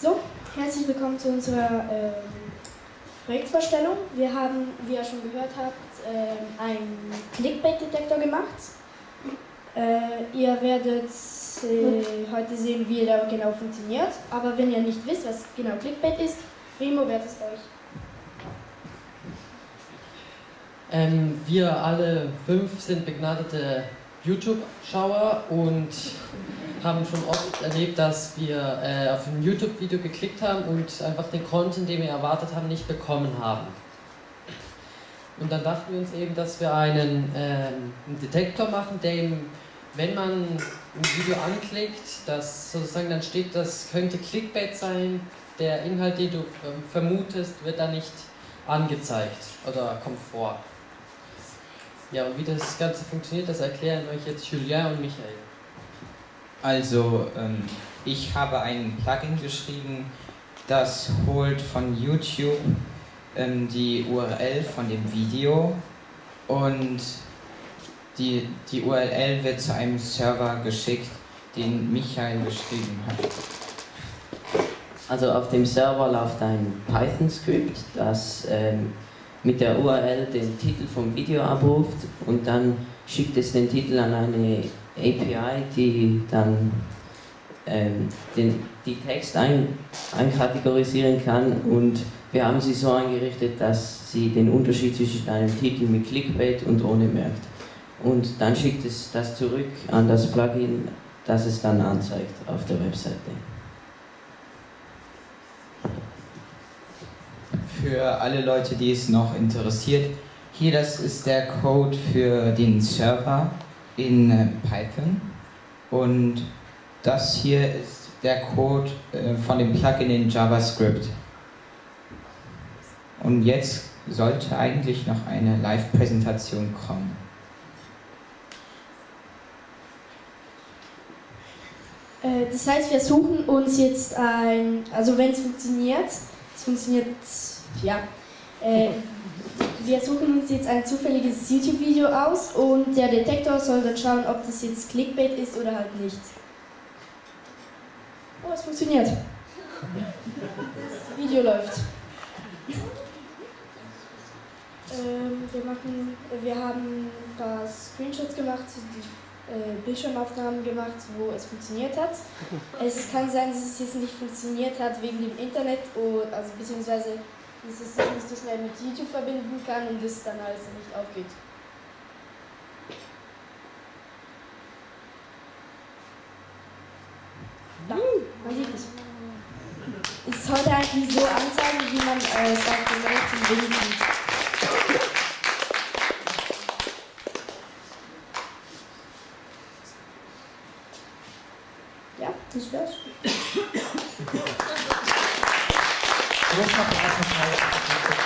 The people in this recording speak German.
So, herzlich willkommen zu unserer ähm, Projektvorstellung. Wir haben, wie ihr schon gehört habt, ähm, einen Clickbait-Detektor gemacht. Äh, ihr werdet äh, heute sehen, wie der genau funktioniert. Aber wenn ihr nicht wisst, was genau Clickbait ist, Remo, wer es euch? Ähm, wir alle fünf sind begnadete YouTube-Schauer und haben schon oft erlebt, dass wir äh, auf ein YouTube-Video geklickt haben und einfach den Content, den wir erwartet haben, nicht bekommen haben. Und dann dachten wir uns eben, dass wir einen, äh, einen Detektor machen, der wenn man ein Video anklickt, dass sozusagen dann steht, das könnte Clickbait sein, der Inhalt, den du ähm, vermutest, wird dann nicht angezeigt oder kommt vor. Ja, und wie das Ganze funktioniert, das erklären euch jetzt Julien und Michael. Also, ähm, ich habe ein Plugin geschrieben, das holt von YouTube ähm, die URL von dem Video und die, die URL wird zu einem Server geschickt, den Michael geschrieben hat. Also auf dem Server läuft ein Python-Skript, das ähm, mit der URL den Titel vom Video abruft und dann schickt es den Titel an eine API, die dann ähm, den, die Text ein, einkategorisieren kann und wir haben sie so eingerichtet, dass sie den Unterschied zwischen einem Titel mit Clickbait und ohne merkt. Und dann schickt es das zurück an das Plugin, das es dann anzeigt auf der Webseite. Für alle Leute, die es noch interessiert, hier das ist der Code für den Server in äh, Python und das hier ist der Code äh, von dem Plugin in JavaScript. Und jetzt sollte eigentlich noch eine Live-Präsentation kommen. Äh, das heißt, wir suchen uns jetzt ein, also wenn es funktioniert, es funktioniert, ja, äh, wir suchen uns jetzt ein zufälliges YouTube-Video aus und der Detektor soll dann schauen, ob das jetzt Clickbait ist oder halt nicht. Oh, es funktioniert. Das Video läuft. Ähm, wir, machen, wir haben ein paar Screenshots gemacht, die äh, Bildschirmaufnahmen gemacht, wo es funktioniert hat. Es kann sein, dass es jetzt nicht funktioniert hat wegen dem Internet, oder, also beziehungsweise dass es sich nicht so schnell mit YouTube verbinden kann und es dann alles nicht aufgeht. Da, man sieht es. Ist heute eigentlich so anzeigen, wie man äh, sagt, den rechten Wind sieht. Ja, das wär's. Großer Applaus